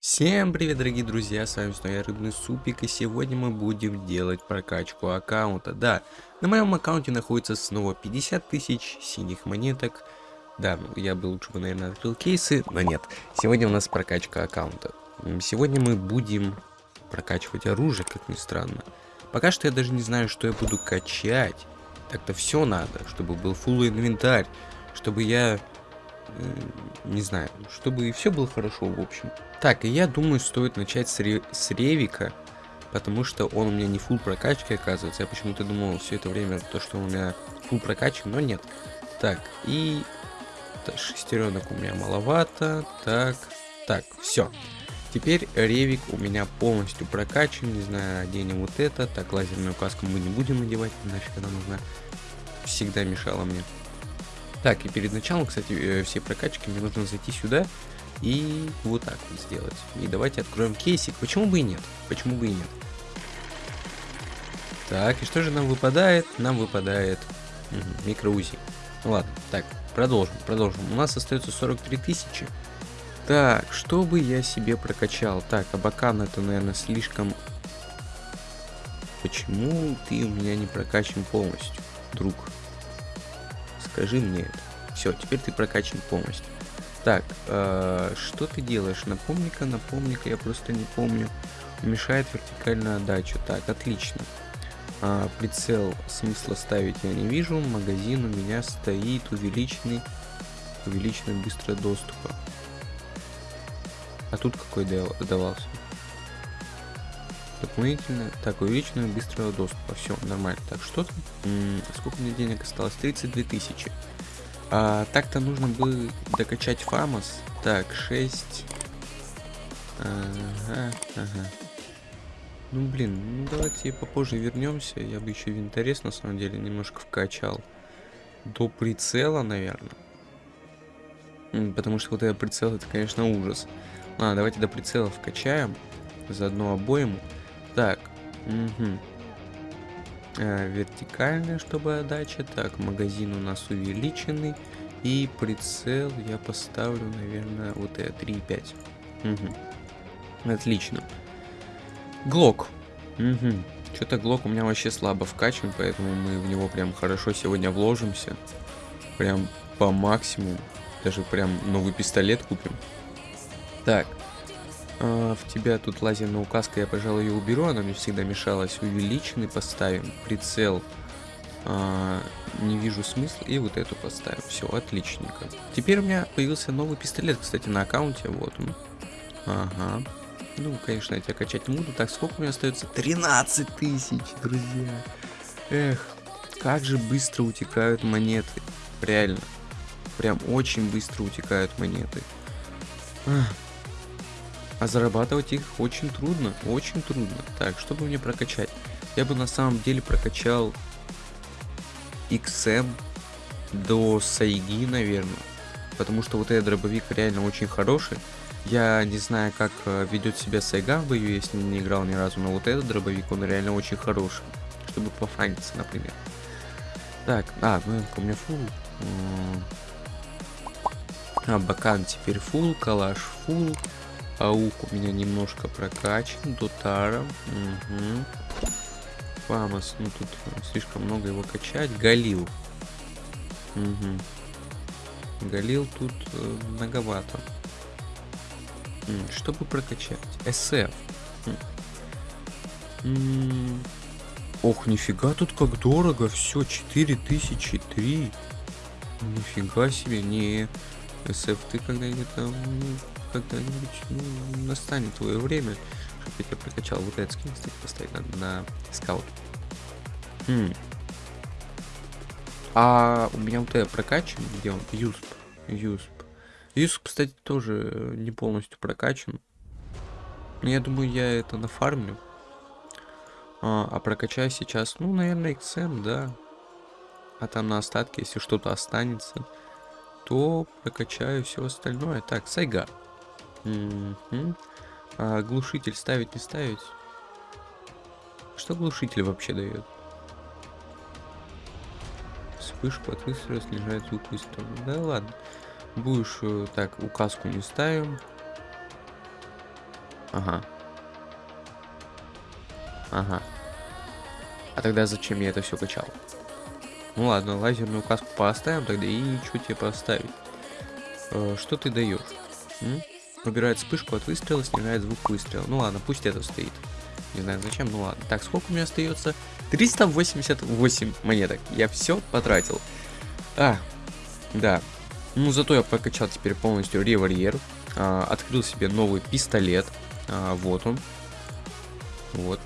Всем привет, дорогие друзья, с вами снова я, Рыбный Супик, и сегодня мы будем делать прокачку аккаунта. Да, на моем аккаунте находится снова 50 тысяч синих монеток. Да, я бы лучше бы, наверное, открыл кейсы, но нет. Сегодня у нас прокачка аккаунта. Сегодня мы будем прокачивать оружие, как ни странно. Пока что я даже не знаю, что я буду качать. Так-то все надо, чтобы был full инвентарь, чтобы я э, не знаю, чтобы все было хорошо, в общем. Так, и я думаю, стоит начать с, ре с Ревика, потому что он у меня не full прокачки, оказывается. Я почему-то думал все это время, то, что у меня full прокачки, но нет. Так, и шестеренок у меня маловато. Так, так, все. Теперь ревик у меня полностью прокачан, не знаю, оденем вот это. Так, лазерную каску мы не будем надевать, нафиг она нужна. Всегда мешала мне. Так, и перед началом, кстати, э, все прокачки мне нужно зайти сюда и вот так вот сделать. И давайте откроем кейсик. Почему бы и нет? Почему бы и нет? Так, и что же нам выпадает? Нам выпадает угу, микроузи. Ну ладно, так, продолжим, продолжим. У нас остается 43 тысячи. Так, что бы я себе прокачал? Так, Абакан это, наверное, слишком... Почему ты у меня не прокачан полностью, друг? Скажи мне это. Все, теперь ты прокачан полностью. Так, э, что ты делаешь? Напомни-ка, напомни-ка, я просто не помню. Мешает вертикальная отдача. Так, отлично. А, прицел смысла ставить я не вижу. Магазин у меня стоит увеличенный, увеличенный быстрый доступа. А тут какой давался? Дополнительно. Так, увеличенного быстрого доступа. Все, нормально. Так, что там? М -м, сколько мне денег осталось? 32 тысячи. А, Так-то нужно бы докачать Фамос. Так, 6. Ага, ага. Ну блин, ну давайте попозже вернемся. Я бы еще винторез на самом деле немножко вкачал. До прицела, наверное. Потому что вот этот прицел это, конечно, ужас. А, давайте до прицела вкачаем. Заодно обоим. Так. Угу. А, вертикальная, чтобы отдача. Так, магазин у нас увеличенный. И прицел я поставлю, наверное, вот это 3,5. Угу. Отлично. Глок. Угу. Что-то Глок у меня вообще слабо вкачан, поэтому мы в него прям хорошо сегодня вложимся. Прям по максимуму. Даже прям новый пистолет купим. Так. А, в тебя тут лазерная указка, я, пожалуй, ее уберу, она мне всегда мешалась. Увеличенный поставим, прицел. А, не вижу смысла, и вот эту поставим. Все, отличненько. Теперь у меня появился новый пистолет, кстати, на аккаунте, вот он. Ага. Ну, конечно, я тебя качать не буду. Так, сколько у меня остается? 13 тысяч, друзья. Эх, как же быстро утекают монеты. Реально. Прям очень быстро утекают монеты. Ах. А зарабатывать их очень трудно, очень трудно. Так, чтобы мне прокачать? Я бы на самом деле прокачал XM до Сайги, наверное. Потому что вот этот дробовик реально очень хороший. Я не знаю, как э, ведет себя Сайга в бою, если не играл ни разу, но вот этот дробовик, он реально очень хороший. Чтобы пофаниться, например. Так, а, ну у меня фул. А, Бакан теперь фул, Калаш фул. Аук у меня немножко прокачан, Дотара. Угу. Фамос, ну тут слишком много его качать. Галил. Угу. Галил тут э, многовато. Чтобы прокачать. СФ. Ох, нифига тут как дорого. Все, 4003. Нифига себе, не. СФ, ты когда-нибудь там ну, когда-нибудь ну, настанет твое время, чтобы я тебя прокачал. Вот этот скин, кстати, поставить надо на скаут. Хм. А у меня вот это прокачан, где он? Юсп. Юсп. Юсп, кстати, тоже не полностью прокачан. Но я думаю, я это нафармлю. А, а прокачаю сейчас, ну, наверное, XM, да. А там на остатке, если что-то останется, то прокачаю все остальное. Так, Сайга. А глушитель ставить, не ставить? что глушитель вообще дает? Вспышка от выстрела снижает звук выстрела. Да ладно. Будешь э, так, указку не ставим. Ага. Ага. А тогда зачем я это все качал? Ну ладно, лазерную указку поставим тогда и что тебе поставить? Э, что ты даешь? М? Убирает вспышку от выстрела, снижает звук выстрела. Ну ладно, пусть это стоит. Не знаю зачем, ну ладно. Так, сколько у меня остается? 388 монеток. Я все потратил. А, да. Ну, зато я прокачал теперь полностью револьвер. А, открыл себе новый пистолет. А, вот он. Вот.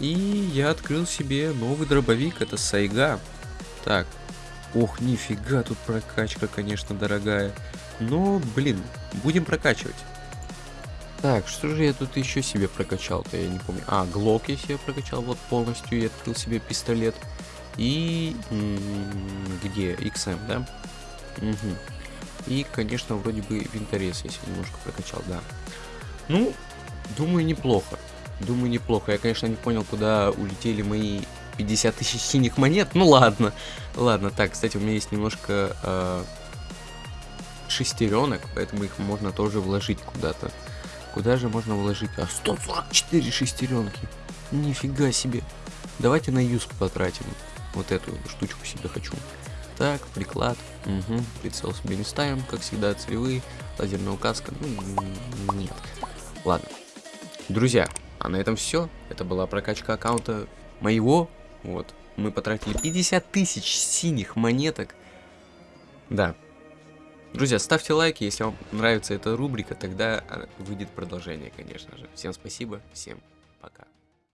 И я открыл себе новый дробовик. Это Сайга. Так. Ох, нифига, тут прокачка, конечно, дорогая. Но, блин, будем прокачивать. Так, что же я тут еще себе прокачал-то, я не помню. А, глок я себе прокачал вот полностью, я открыл себе пистолет. И... где? XM, да? Угу. И, конечно, вроде бы винторез я себе немножко прокачал, да. Ну, думаю, неплохо. Думаю, неплохо. Я, конечно, не понял, куда улетели мои 50 тысяч синих монет. Ну ладно. Ладно, так, кстати, у меня есть немножко э, шестеренок, поэтому их можно тоже вложить куда-то. Куда же можно вложить? А, 144 шестеренки. Нифига себе. Давайте на юз потратим. Вот эту штучку себе хочу. Так, приклад. Угу. Прицел себе не ставим, как всегда, целевые. Лазерная указка. Ну, нет. Ладно. Друзья, а на этом все. Это была прокачка аккаунта моего. Вот. Мы потратили 50 тысяч синих монеток. Да, Друзья, ставьте лайки, если вам нравится эта рубрика, тогда а, выйдет продолжение, конечно же. Всем спасибо, всем пока.